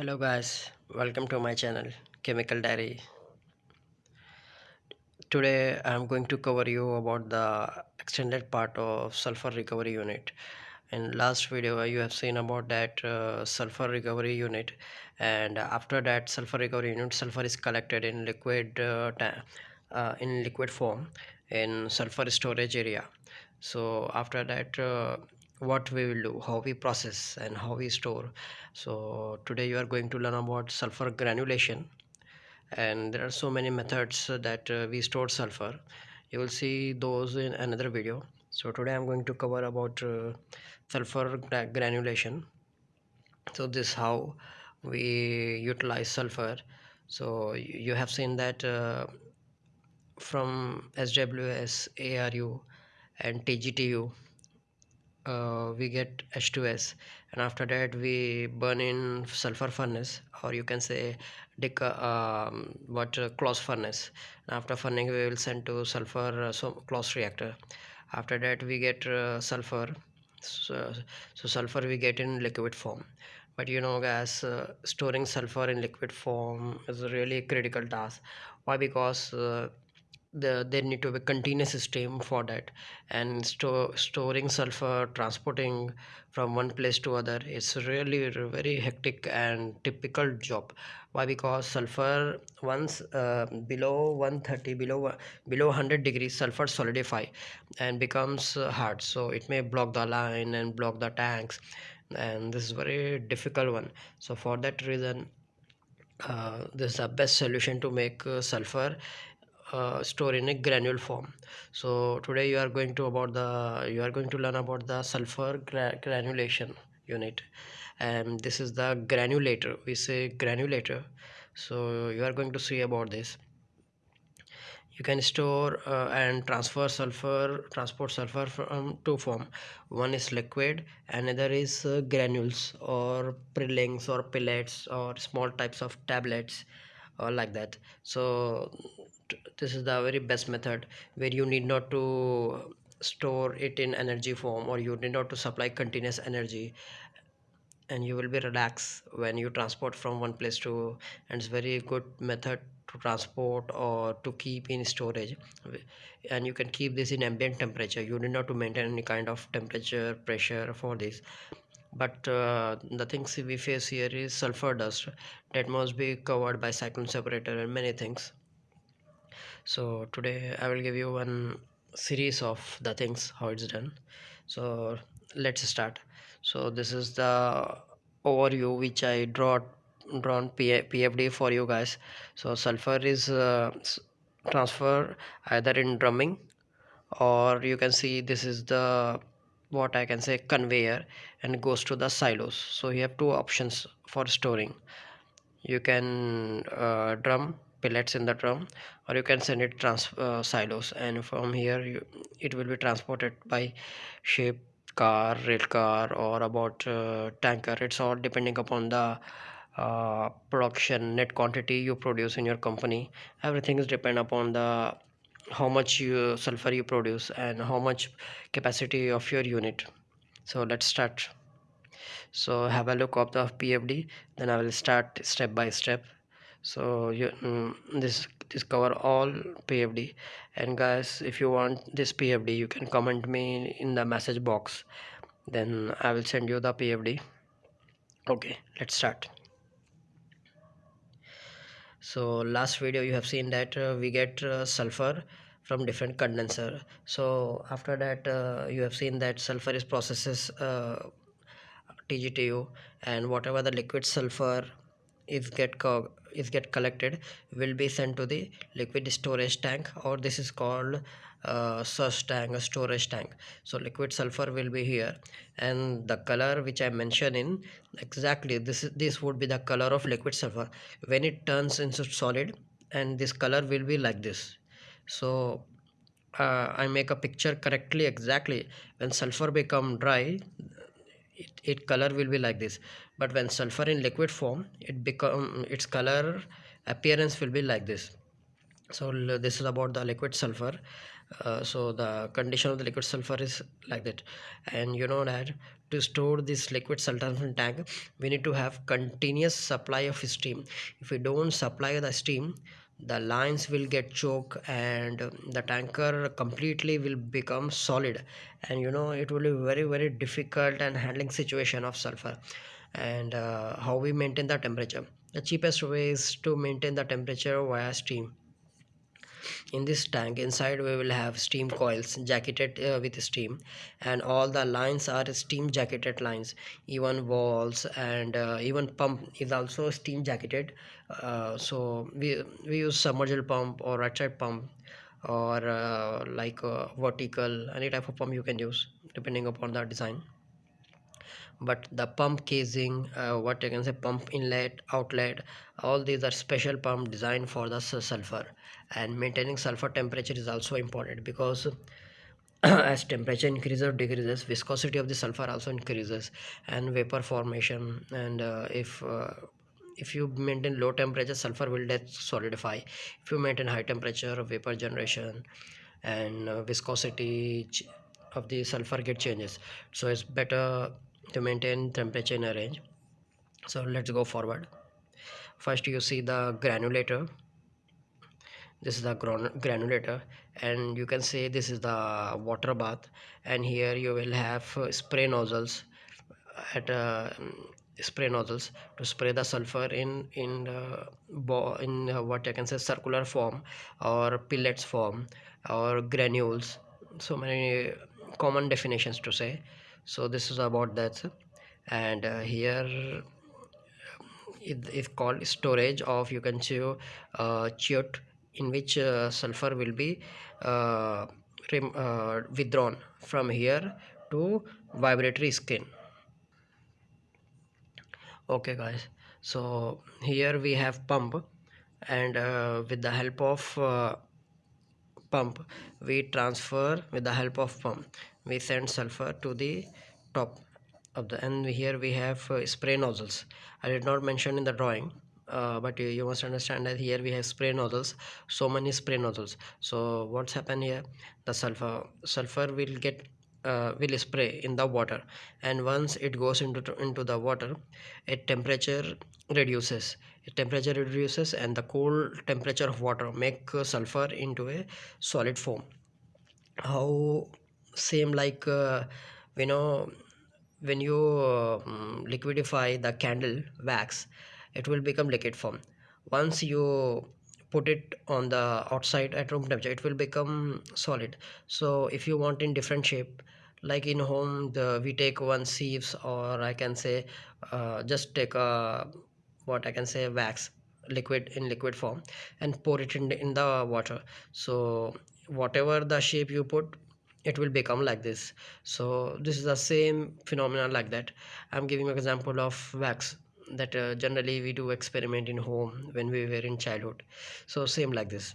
hello guys. Welcome to my channel chemical diary. Today i'm going to cover you about the extended part of sulfur recovery unit. In last video you have seen about that uh, sulfur recovery unit. And after that sulfur recovery unit sulfur is collected in liquid uh, uh, in liquid form in sulfur storage area. So after that uh, what we will do how we process and how we store. So today you are going to learn about sulfur granulation. And there are so many methods that uh, we store sulfur. You will see those in another video. So today i'm going to cover about uh, sulfur granulation. So this how we utilize sulfur. So you have seen that uh, from SWS, ARU and TGTU uh, we get H2S and after that we burn in sulfur furnace or you can say dic um, what uh, Claus furnace. And after burning we will send to sulfur uh, so Claus reactor. After that we get uh, sulfur. So, so sulfur we get in liquid form. But you know guys uh, storing sulfur in liquid form is a really critical task. Why? Because uh, the there need to be continuous stream for that. And store storing sulfur transporting from one place to other it's really very hectic and typical job. Why? Because sulfur once uh, below 130 below below 100 degrees sulfur solidify and becomes hard. So it may block the line and block the tanks and this is very difficult one. So for that reason uh, this is the best solution to make uh, sulfur uh, store in a granule form. So today you are going to about the you are going to learn about the sulfur gra granulation unit. And this is the granulator. We say granulator. So you are going to see about this. You can store uh, and transfer sulfur transport sulfur from two form. One is liquid another is uh, granules or prillings or pellets or small types of tablets or like that. So this is the very best method where you need not to store it in energy form or you need not to supply continuous energy. And you will be relaxed when you transport from one place to and it's very good method to transport or to keep in storage. And you can keep this in ambient temperature. You need not to maintain any kind of temperature pressure for this but uh, the things we face here is sulfur dust that must be covered by cyclone separator and many things. So today i will give you one series of the things how it's done. So let's start. So this is the overview which i draw drawn pfd for you guys. So sulfur is uh, transfer either in drumming or you can see this is the what i can say conveyor and goes to the silos. So you have two options for storing. You can uh, drum pellets in the drum or you can send it trans uh, silos. And from here you, it will be transported by ship car rail car or about uh, tanker. It's all depending upon the uh, production net quantity you produce in your company. Everything is depend upon the how much you sulfur you produce and how much capacity of your unit. So let's start. So have a look of the pfd then i will start step by step. So you mm, this this cover all pfd and guys if you want this pfd you can comment me in the message box. Then i will send you the pfd okay let's start. So last video you have seen that uh, we get uh, sulfur from different condenser. So after that uh, you have seen that sulfur is processes uh, TGTU and whatever the liquid sulfur is get is get collected will be sent to the liquid storage tank or this is called uh, tank a storage tank. So liquid sulfur will be here. And the color which i mentioned in exactly this is this would be the color of liquid sulfur. When it turns into solid and this color will be like this so uh, i make a picture correctly exactly. When sulfur become dry it, it color will be like this. But when sulfur in liquid form it become its color appearance will be like this. So this is about the liquid sulfur. Uh, so the condition of the liquid sulfur is like that. And you know that to store this liquid sulfur in tank we need to have continuous supply of steam. If we don't supply the steam the lines will get choke and the tanker completely will become solid. And you know it will be very very difficult and handling situation of sulfur. And uh, how we maintain the temperature. The cheapest way is to maintain the temperature via steam in this tank. Inside we will have steam coils jacketed uh, with steam and all the lines are steam jacketed lines. Even walls and uh, even pump is also steam jacketed. Uh, so we we use submersible pump or right pump or uh, like vertical any type of pump you can use depending upon the design but the pump casing uh, what you can say pump inlet outlet all these are special pump designed for the sulfur. And maintaining sulfur temperature is also important because as temperature increases or decreases viscosity of the sulfur also increases and vapor formation. And uh, if uh, if you maintain low temperature sulfur will solidify. If you maintain high temperature vapor generation and uh, viscosity of the sulfur get changes. So it's better to maintain temperature in a range. So let's go forward. First you see the granulator. This is the granulator and you can say this is the water bath. And here you will have spray nozzles at uh, spray nozzles to spray the sulfur in in in uh, what I can say circular form or pellets form or granules. So many common definitions to say so this is about that and uh, here it is called storage of you can see uh, chute in which uh, sulfur will be uh, uh, withdrawn from here to vibratory screen. Okay guys. So here we have pump. And uh, with the help of uh, pump we transfer with the help of pump we send sulfur to the top of the and here we have uh, spray nozzles. I did not mention in the drawing uh, but you, you, must understand that here we have spray nozzles so many spray nozzles. So what's happened here? The sulfur sulfur will get uh, will spray in the water and once it goes into into the water a temperature reduces. A temperature reduces and the cold temperature of water make sulfur into a solid form. How same like uh, you know when you uh, liquidify the candle wax it will become liquid form. Once you put it on the outside at room temperature it will become solid. So if you want in different shape like in home the we take one sieves or i can say uh, just take a what i can say wax liquid in liquid form and pour it in in the water. So whatever the shape you put it will become like this. So this is the same phenomenon like that. I'm giving an example of wax that uh, generally we do experiment in home when we were in childhood. So same like this.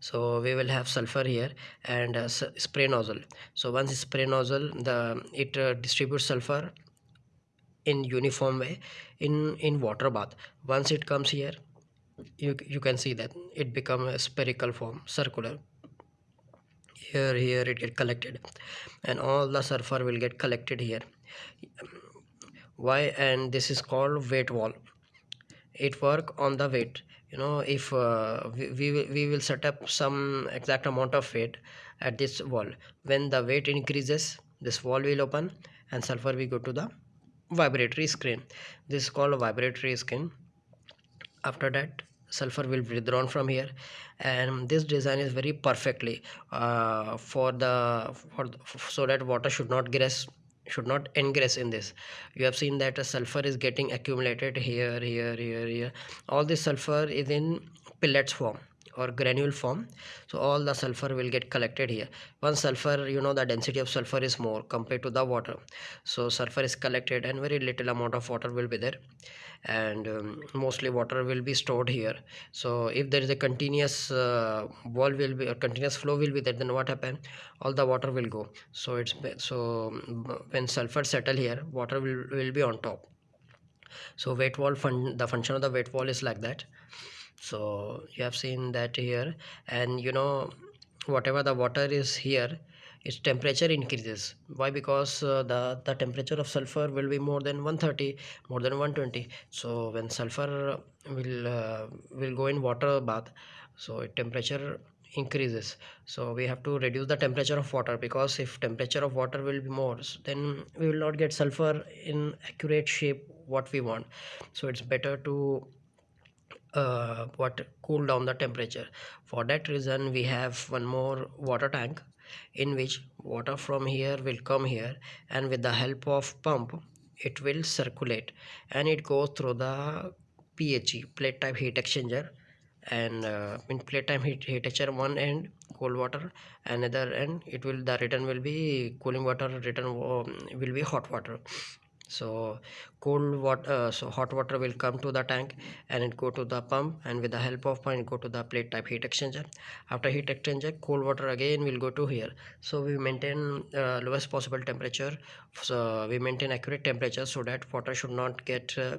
So we will have sulfur here and uh, spray nozzle. So once spray nozzle the it uh, distributes sulfur in uniform way in in water bath. Once it comes here you you can see that it become a spherical form circular here here it get collected. And all the sulfur will get collected here. Why? And this is called weight wall. It work on the weight. You know if uh, we, we, we will set up some exact amount of weight at this wall. When the weight increases this wall will open and sulfur will go to the vibratory screen. This is called vibratory screen. After that sulfur will be withdrawn from here. And this design is very perfectly uh, for the for the, so that water should not graze should not ingress in this. You have seen that a sulfur is getting accumulated here here here here. All this sulfur is in pellets form or granule form. So all the sulfur will get collected here. Once sulfur you know the density of sulfur is more compared to the water. So sulfur is collected and very little amount of water will be there. And um, mostly water will be stored here. So if there is a continuous uh, wall will be a continuous flow will be there then what happen? All the water will go. So it's so when sulfur settle here water will, will be on top. So weight wall fun the function of the weight wall is like that so you have seen that here. And you know whatever the water is here its temperature increases. Why? Because uh, the the temperature of sulfur will be more than 130 more than 120 so when sulfur will uh, will go in water bath so temperature increases. So we have to reduce the temperature of water because if temperature of water will be more then we will not get sulfur in accurate shape what we want. So it's better to uh, what cool down the temperature. For that reason we have one more water tank in which water from here will come here and with the help of pump it will circulate and it goes through the PHE plate type heat exchanger and uh, in plate time heat, heat exchanger one end cold water another end it will the return will be cooling water return um, will be hot water so cold water uh, so hot water will come to the tank and it go to the pump and with the help of pump go to the plate type heat exchanger. After heat exchanger cold water again will go to here. So we maintain uh, lowest possible temperature. So we maintain accurate temperature so that water should not get uh,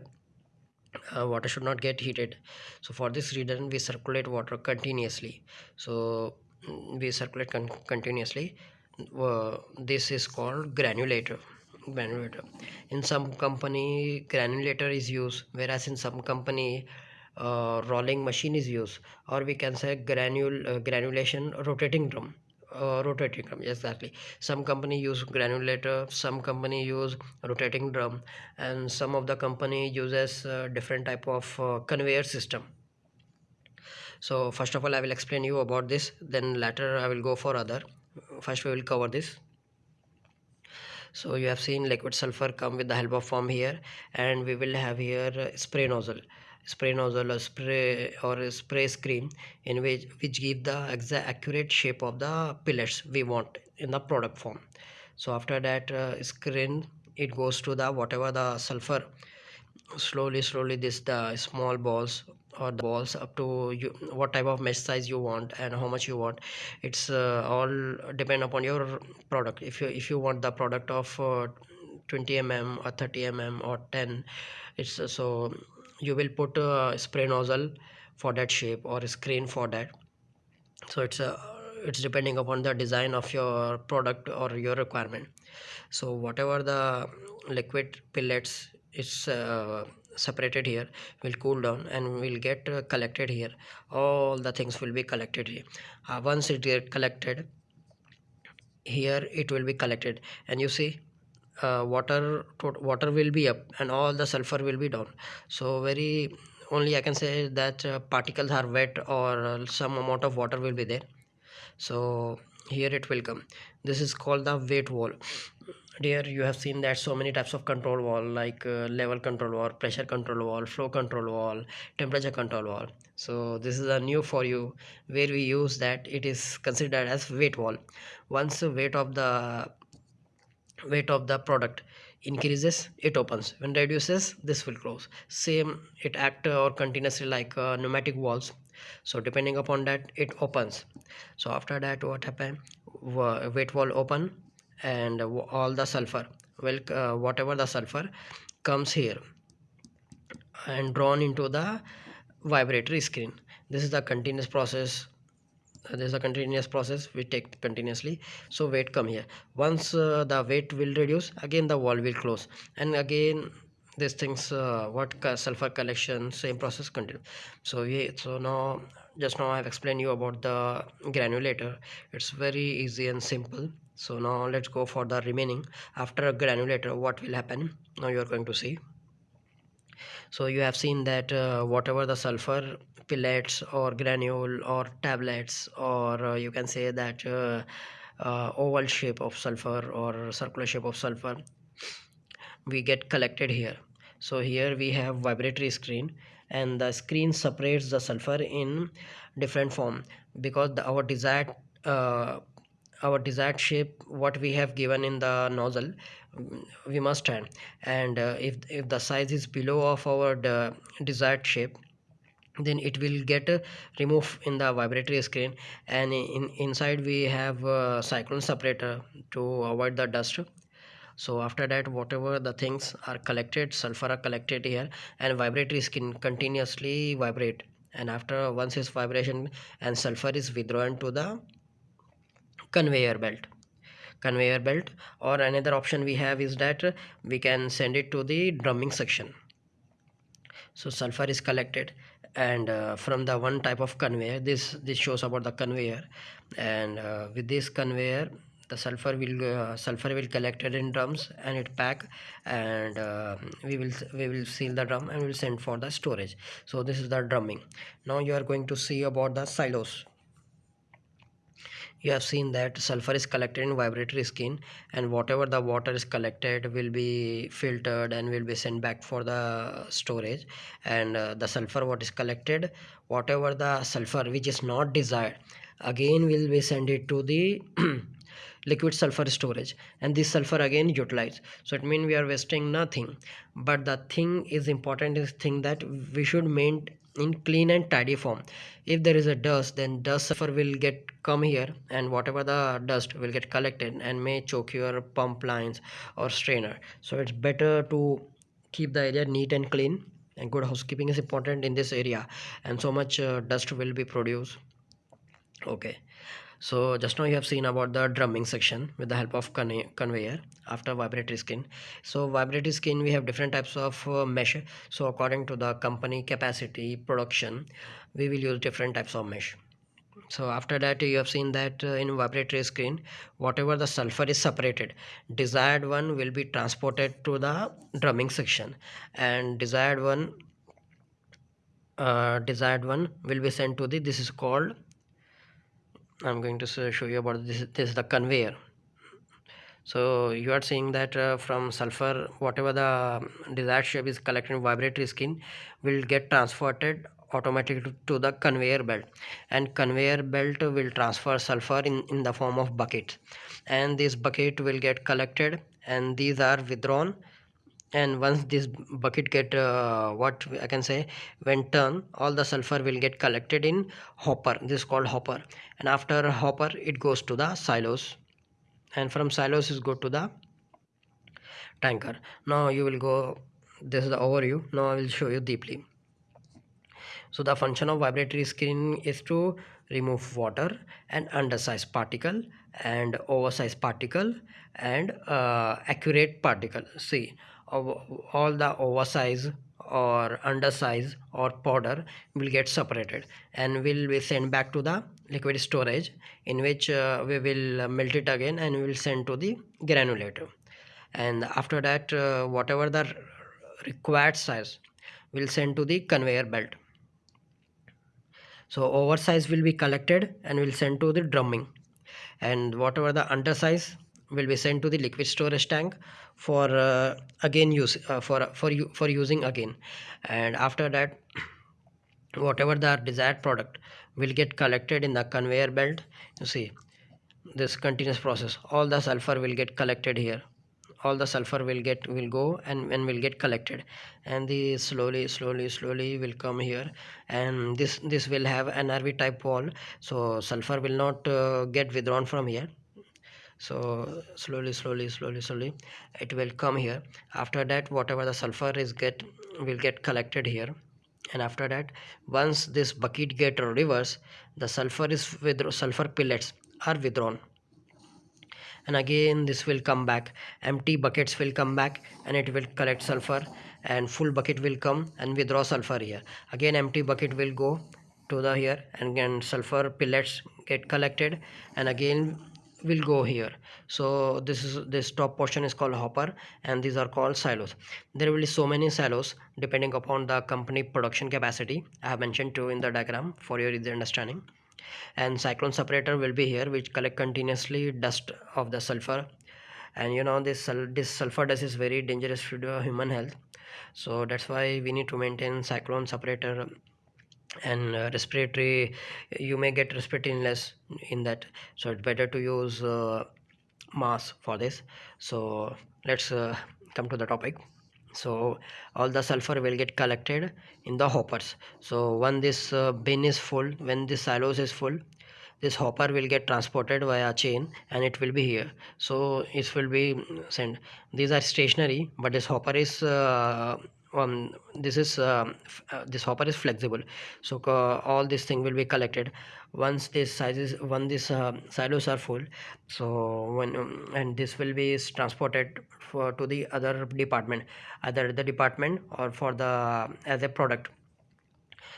uh, water should not get heated. So for this reason we circulate water continuously. So mm, we circulate con continuously. This is called granulator granulator in some company granulator is used whereas in some company uh, rolling machine is used or we can say granule uh, granulation rotating drum uh, rotating drum exactly. Some company use granulator some company use rotating drum and some of the company uses uh, different type of uh, conveyor system. So first of all i will explain you about this then later i will go for other. First we will cover this so you have seen liquid sulfur come with the help of pump here and we will have here spray nozzle. Spray nozzle or spray or spray screen in which which give the exact accurate shape of the pellets we want in the product form. So after that uh, screen it goes to the whatever the sulfur. Slowly slowly this the small balls or the balls up to you what type of mesh size you want and how much you want. It's uh, all depend upon your product. If you if you want the product of uh, 20 mm or 30 mm or 10 it's uh, so you will put a spray nozzle for that shape or a screen for that. So it's a uh, it's depending upon the design of your product or your requirement. So whatever the liquid pellets is uh, separated here will cool down and will get uh, collected here. All the things will be collected here. Uh, once it get collected here it will be collected. And you see uh, water water will be up and all the sulfur will be down. So very only i can say that uh, particles are wet or uh, some amount of water will be there. So here it will come. This is called the weight wall here you have seen that so many types of control valve like uh, level control valve pressure control valve flow control valve temperature control wall. So this is a new for you where we use that it is considered as weight wall. Once the weight of the weight of the product increases it opens. When reduces this will close. Same it act or continuously like uh, pneumatic valves. So depending upon that it opens. So after that what happen? Weight wall open and all the sulfur. Well uh, whatever the sulfur comes here and drawn into the vibratory screen. This is the continuous process. Uh, this is a continuous process we take continuously. So weight come here. Once uh, the weight will reduce again the wall will close. And again these things uh, what sulfur collection same process continue. So yeah so now just now i have explained you about the granulator. It's very easy and simple. So now let's go for the remaining. After a granulator what will happen? Now you are going to see. So you have seen that uh, whatever the sulfur pellets or granule or tablets or uh, you can say that uh, uh oval shape of sulfur or circular shape of sulfur we get collected here. So here we have vibratory screen and the screen separates the sulfur in different form because the, our desired uh, our desired shape what we have given in the nozzle we must turn. And uh, if if the size is below of our desired shape then it will get uh, removed in the vibratory screen. And in inside we have cyclone separator to avoid the dust so after that whatever the things are collected sulfur are collected here and vibratory screen continuously vibrate. And after once its vibration and sulfur is withdrawn to the conveyor belt conveyor belt. Or another option we have is that we can send it to the drumming section. So sulfur is collected and uh, from the one type of conveyor this this shows about the conveyor. And uh, with this conveyor the sulfur will uh, sulfur will collected in drums and it pack and uh, we will we will seal the drum and we will send for the storage. So this is the drumming. Now you are going to see about the silos. You have seen that sulfur is collected in vibratory screen and whatever the water is collected will be filtered and will be sent back for the storage. And uh, the sulfur what is collected whatever the sulfur which is not desired again will be sent it to the liquid sulfur storage. And this sulfur again utilized so it means we are wasting nothing. But the thing is important is thing that we should maintain in clean and tidy form. If there is a dust then dust sulfur will get come here and whatever the dust will get collected and may choke your pump lines or strainer. So it's better to keep the area neat and clean. And good housekeeping is important in this area. And so much uh, dust will be produced. Okay so just now you have seen about the drumming section with the help of conveyor after vibratory screen. So vibratory screen we have different types of uh, mesh. So according to the company capacity production we will use different types of mesh. So after that you have seen that uh, in vibratory screen whatever the sulfur is separated desired one will be transported to the drumming section and desired one uh, desired one will be sent to the this is called I'm going to show you about this this is the conveyor. So you are seeing that uh, from sulfur whatever the desired shape is collected vibratory screen will get transported automatically to the conveyor belt. And conveyor belt will transfer sulfur in in the form of bucket and this bucket will get collected and these are withdrawn and once this bucket get uh, what i can say when turn all the sulfur will get collected in hopper. This is called hopper. And after hopper it goes to the silos. And from silos is go to the tanker. Now you will go this is the overview. Now i will show you deeply. So the function of vibratory screen is to remove water and undersized particle and oversized particle and uh, accurate particle. See all the oversize or undersize or powder will get separated and will be sent back to the liquid storage in which uh, we will melt it again and we will send to the granulator. And after that uh, whatever the required size will send to the conveyor belt. So oversize will be collected and will send to the drumming. And whatever the undersize will be sent to the liquid storage tank for uh, again use uh, for for you for using again. And after that whatever the desired product will get collected in the conveyor belt you see this continuous process all the sulfur will get collected here. All the sulfur will get will go and, and will get collected. And the slowly slowly slowly will come here. And this this will have an RV type valve. So sulfur will not uh, get withdrawn from here so slowly slowly slowly slowly it will come here. After that whatever the sulfur is get will get collected here. And after that once this bucket get reverse the sulfur is with sulfur pellets are withdrawn. And again this will come back. Empty buckets will come back and it will collect sulfur and full bucket will come and withdraw sulfur here. Again empty bucket will go to the here and again sulfur pellets get collected. And again will go here. So this is this top portion is called hopper and these are called silos. There will be so many silos depending upon the company production capacity. I have mentioned two in the diagram for your easy understanding. And cyclone separator will be here which collect continuously dust of the sulfur. And you know this this sulfur dust is very dangerous to human health. So that's why we need to maintain cyclone separator and uh, respiratory you may get respiratory illness in that. So it's better to use uh, mask for this. So let's uh, come to the topic. So all the sulfur will get collected in the hoppers. So when this uh, bin is full when this silos is full this hopper will get transported via chain and it will be here. So it will be sent. These are stationary but this hopper is uh, um, this is um, uh, this hopper is flexible. So uh, all this thing will be collected. Once this sizes when this uh, silos are full so when um, and this will be transported for to the other department either the department or for the as a product.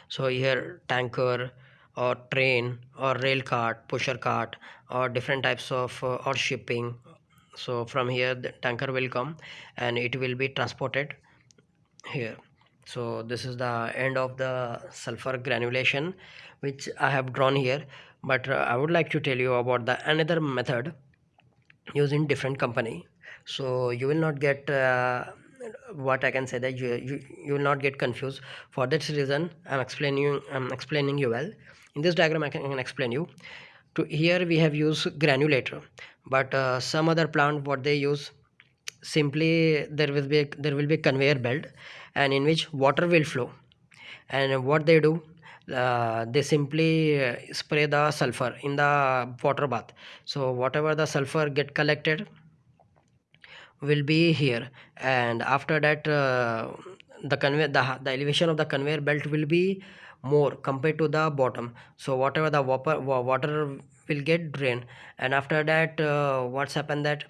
So here tanker or train or rail cart pusher cart or different types of uh, or shipping. So from here the tanker will come and it will be transported here. So this is the end of the sulfur granulation which i have drawn here. But uh, i would like to tell you about the another method using different company. So you will not get uh, what i can say that you, you you will not get confused. For that reason i'm explaining you i'm explaining you well. In this diagram i can explain you. To here we have used granulator but uh, some other plant what they use simply there will be a, there will be a conveyor belt and in which water will flow. And what they do uh, they simply uh, spray the sulfur in the water bath. So whatever the sulfur get collected will be here. And after that uh, the conveyor the, the elevation of the conveyor belt will be more compared to the bottom. So whatever the water water will get drained. And after that uh, what's happened that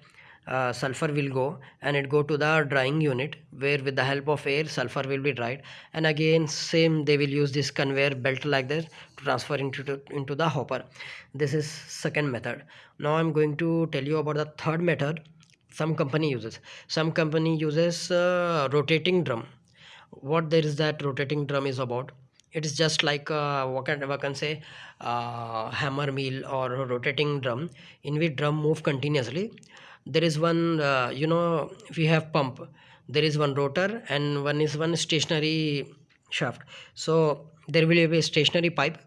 uh, sulfur will go and it go to the drying unit where with the help of air sulfur will be dried. And again same they will use this conveyor belt like this to transfer into to, into the hopper. This is second method. Now i'm going to tell you about the third method some company uses. Some company uses uh, rotating drum. What there is that rotating drum is about? It is just like uh, what can, what can say uh, hammer mill or rotating drum in which drum move continuously there is one uh, you know if we have pump. There is one rotor and one is one stationary shaft. So there will be a stationary pipe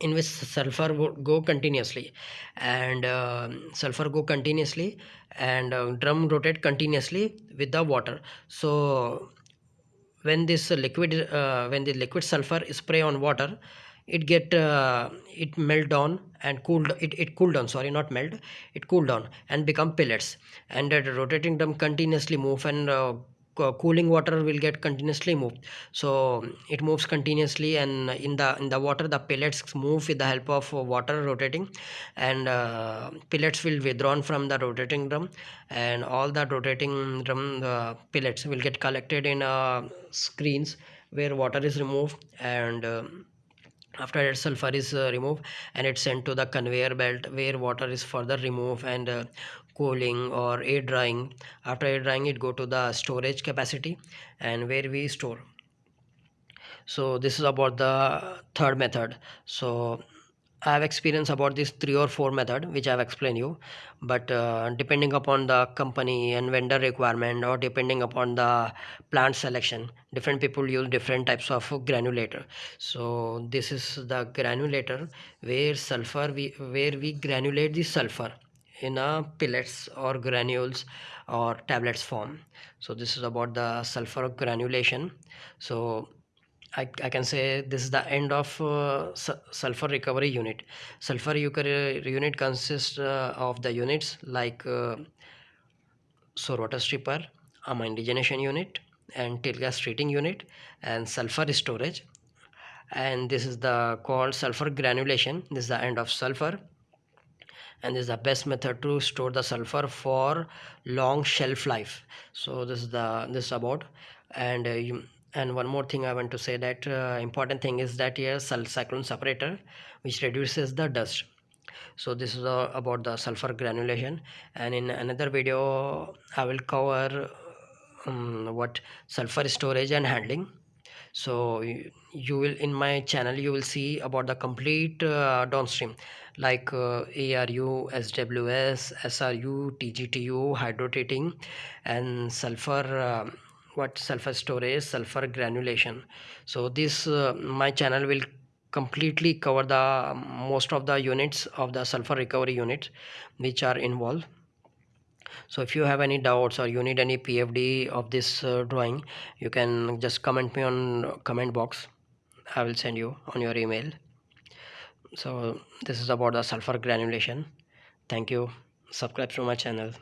in which sulfur would go continuously. And uh, sulfur go continuously and uh, drum rotate continuously with the water. So when this liquid uh, when the liquid sulfur spray on water it get uh, it melt down and cooled it, it cool down sorry not melt it cool down and become pellets. And that rotating them continuously move and uh, cooling water will get continuously moved. So it moves continuously and in the in the water the pellets move with the help of water rotating. And uh, pellets will withdrawn from the rotating drum and all the rotating drum uh, pellets will get collected in uh, screens where water is removed and uh, after that sulfur is uh, removed and it's sent to the conveyor belt where water is further removed and uh, cooling or air drying. After air drying it go to the storage capacity and where we store. So this is about the third method. So I have experience about this three or four method which I have explained you. But uh, depending upon the company and vendor requirement or depending upon the plant selection different people use different types of granulator. So this is the granulator where sulfur we where we granulate the sulfur in a pellets or granules or tablets form. So this is about the sulfur granulation. So I, I can say this is the end of uh, sulfur recovery unit. Sulfur recovery unit consists uh, of the units like uh, rotor stripper, amine regeneration unit and tail gas treating unit and sulfur storage. And this is the called sulfur granulation. This is the end of sulfur. And this is the best method to store the sulfur for long shelf life. So this is the this is about and uh, you, and one more thing i want to say that uh, important thing is that here cyclone separator which reduces the dust. So this is uh, about the sulfur granulation. And in another video i will cover um, what sulfur storage and handling. So you, will in my channel you will see about the complete uh, downstream. Like uh, ARU, SWS, SRU, TGTU, hydrotreating and sulfur uh, what sulfur storage sulfur granulation. So this uh, my channel will completely cover the um, most of the units of the sulfur recovery units which are involved. So if you have any doubts or you need any pfd of this uh, drawing you can just comment me on comment box. I will send you on your email. So this is about the sulfur granulation. Thank you. Subscribe to my channel